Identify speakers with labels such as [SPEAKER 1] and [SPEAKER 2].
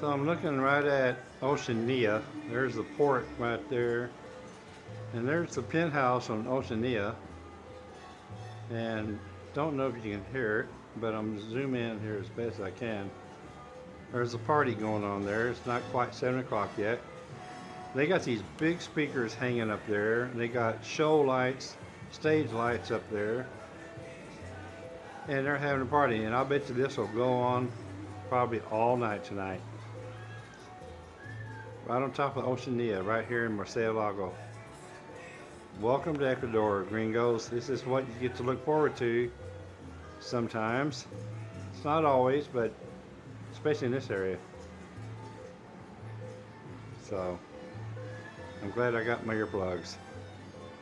[SPEAKER 1] So I'm looking right at Oceania. There's the port right there. And there's the penthouse on Oceania. And don't know if you can hear it, but I'm zoom in here as best I can. There's a party going on there. It's not quite 7 o'clock yet. They got these big speakers hanging up there. They got show lights, stage lights up there. And they're having a party. And I'll bet you this will go on probably all night tonight. Right on top of Oceania, right here in Lago. Welcome to Ecuador, gringos. This is what you get to look forward to sometimes. It's not always, but especially in this area. So, I'm glad I got my earplugs.